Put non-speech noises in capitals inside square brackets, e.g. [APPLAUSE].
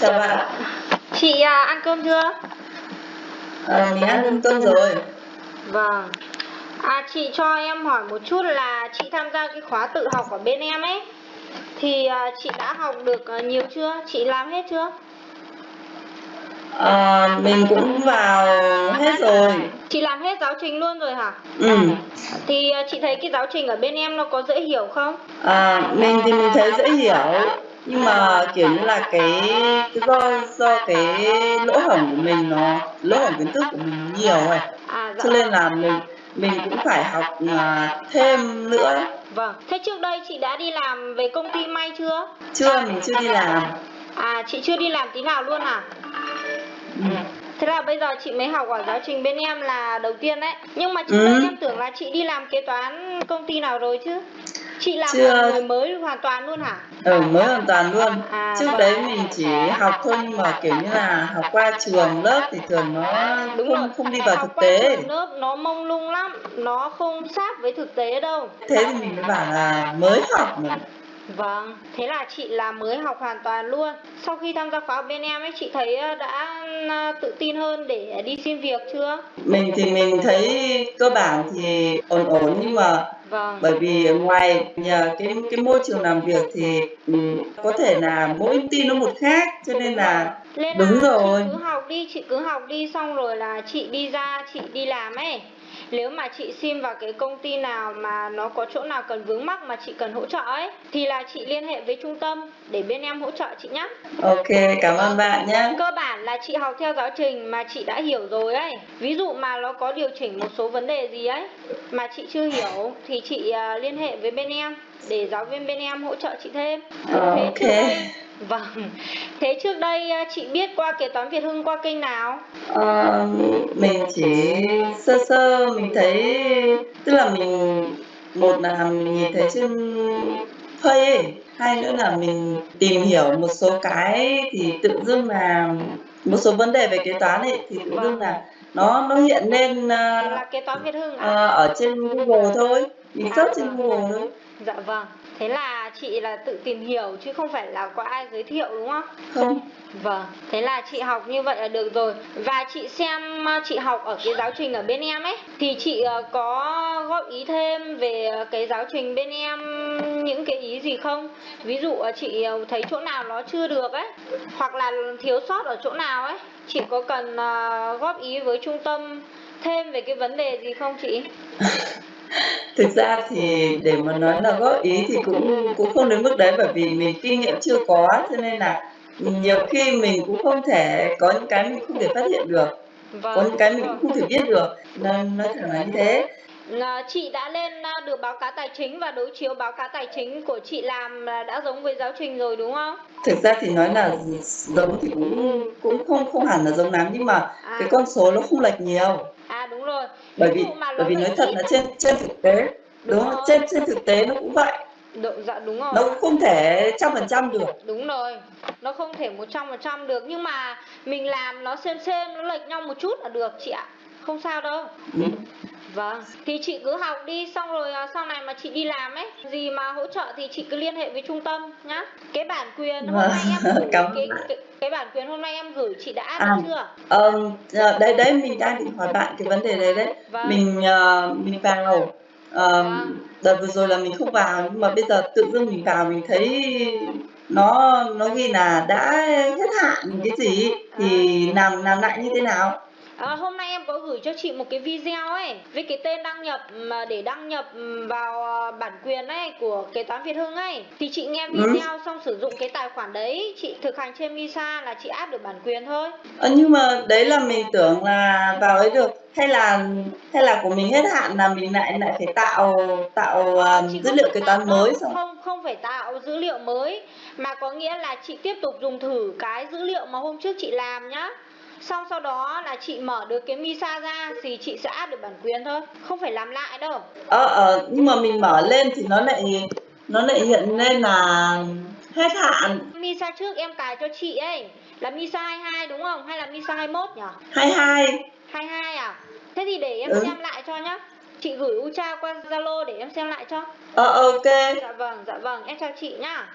chào bạn. Chị à, ăn cơm chưa? À, mình ăn cơm rồi. Vâng. À chị cho em hỏi một chút là chị tham gia cái khóa tự học ở bên em ấy thì à, chị đã học được à, nhiều chưa? Chị làm hết chưa? À, mình cũng vào hết rồi. Chị làm hết giáo trình luôn rồi hả? Ừ. Thì à, chị thấy cái giáo trình ở bên em nó có dễ hiểu không? À, mình thì mình thấy dễ hiểu nhưng mà kiểu như là cái, cái do do cái lỗ hổng của mình nó lỗ hổng kiến thức của mình nhiều rồi À dạ. cho nên là mình mình cũng phải học à, thêm nữa Vâng. Thế trước đây chị đã đi làm về công ty may chưa? chưa mình chưa đi làm À chị chưa đi làm tí nào luôn à? ừ. Thế là bây giờ chị mới học ở giáo trình bên em là đầu tiên đấy Nhưng mà trước Ừ. đây em tưởng là chị đi làm kế toán công ty nào rồi chứ Chị làm Chưa. người mới hoàn toàn luôn hả? ừ mới hoàn toàn luôn. À, trước vâng. đấy mình chỉ học thôi nhưng mà kiểu như là học qua trường lớp thì thường nó Đúng rồi. không không đi vào thực tế. lớp nó mông lung lắm. Nó không sát với thực tế đâu. Thế thì mình mới bảo là mới học mà. Vâng, thế là chị là mới học hoàn toàn luôn. Sau khi tham gia khóa bên em ấy chị thấy ờ, đã tự tin hơn để đi xin việc chưa? mình thì mình thấy cơ bản thì ổn ổn nhưng mà Vâng. bởi vì ngoài nhờ cái cái môi trường làm việc thì ừ, có thể là mỗi công ty nó một khác cho nên là Nên đúng là rồi. chị cứ học đi, chị cứ học đi xong rồi là chị đi ra, chị đi làm ấy. Nếu mà chị xin vào cái công ty nào mà nó có chỗ nào cần vướng mắc mà chị cần hỗ trợ ấy Thì là chị liên hệ với trung tâm để bên em hỗ trợ chị nhé ok cảm ơn bạn nhé Cơ bản là chị học theo giáo trình mà chị đã hiểu rồi ấy Ví dụ mà nó có điều chỉnh một số vấn đề gì ấy Mà chị chưa hiểu thì chị à, liên hệ với bên em Để giáo viên bên em hỗ trợ chị thêm Ờ, Thế ok. đây Vâng Thế trước đây à, chị biết qua kế toán Việt Hưng qua kênh nào? Ờ, mình chỉ sơ sơ mình thấy tức là mình một là mình nhìn thấy trên phây ấy hai nữa là mình tìm hiểu một số cái thì tự dưng là một số vấn đề về kế toán ấy thì tự dưng là nó nó hiện lên ờ, Là kế toán Việt Hưng à? ờ, ở trên Google thôi mình search trên Google thôi. Dạ vâng Thế là chị là tự tìm hiểu chứ không phải là có ai giới thiệu đúng không? không Vâng, thế là chị học như vậy là được rồi Và chị xem ờ, chị học ở cái giáo trình ở bên em ấy Thì chị ờ, có góp ý thêm về cái giáo trình bên em những cái ý gì không? Ví dụ ờ, chị thấy chỗ nào nó chưa được ấy Hoặc là thiếu sót ở chỗ nào ấy Chị có cần góp ý với trung tâm thêm về cái vấn đề gì không chị? [LAUGHS] thực ra thì để mà nói là góp ý thì cũng cũng không đến mức đấy bởi vì mình kinh nghiệm chưa có cho nên là nhiều khi mình cũng không thể có những cái mình không thể phát hiện được có Vâng những cái mình cũng không thể biết được. Nên nói thẳng là như thế. Chị đã lên được báo cáo tài chính và đối chiếu báo cáo tài chính của chị làm là đã giống với giáo trình rồi đúng không? thực ra thì nói là giống thì cũng cũng không không hẳn là giống lắm nhưng mà cái con số nó không lệch nhiều À đúng rồi. bởi vì bởi vì nói thật là trên trên thực tế Đúng đúng không trên trên thực tế nó cũng vậy Độ, dạ đúng rồi. nó cũng không thể trăm phần trăm được Đúng rồi. Nó không thể 100% được nhưng mà mình làm nó xem xem nó lệch nhau một chút là được chị ạ. Không sao đâu. Ừ. Vâng, thì chị cứ học đi xong rồi à, sau này mà chị đi làm ấy, gì mà hỗ trợ thì chị cứ liên hệ với trung tâm nhá. Cái bản quyền hôm Vâng, nay em gửi [LAUGHS] cảm cái, cái cái bản quyền hôm nay em gửi chị đã áp À. chưa? Ờm, ờ, đấy đấy mình đang định hỏi bạn cái vấn đề đấy đấy Vâng. mình ờ, mình vào ờm, đợt vừa rồi là mình không vào nhưng mà bây giờ tự dưng mình vào mình thấy nó nó ghi là đã hết hạn cái gì thì làm làm lại như thế nào À, hôm nay em có gửi cho chị một cái video ấy với cái tên đăng nhập mà để đăng nhập vào à, bản quyền ấy của kế toán Việt Hưng ấy. Thì chị nghe Ừ. video xong sử dụng cái tài khoản đấy chị thực hành trên Misa là chị áp được bản quyền thôi. Ờ, nhưng mà đấy là mình tưởng là vào ấy được. Hay là hay là của mình hết hạn là mình lại lại phải tạo tạo À, chị dữ liệu kế toán mới xong. không không phải tạo dữ liệu mới mà có nghĩa là chị tiếp tục dùng thử cái dữ liệu mà hôm trước chị làm nhá xong sau đó là chị mở được cái Misa ra thì chị sẽ áp được bản quyền thôi không phải làm lại đâu. Ờ ờ nhưng mà mình mở lên thì nó lại nó lại hiện lên là hết hạn. Misa trước em cài cho chị ấy là Misa 22 đúng không? Hay là Misa 21 nhỉ? 22 22 à? Thế thì để em Ừ. xem lại cho nhá. Chị gửi Ucha qua Zalo để em xem lại cho. Ờ ok. Dạ vâng dạ vâng em chào chị nhá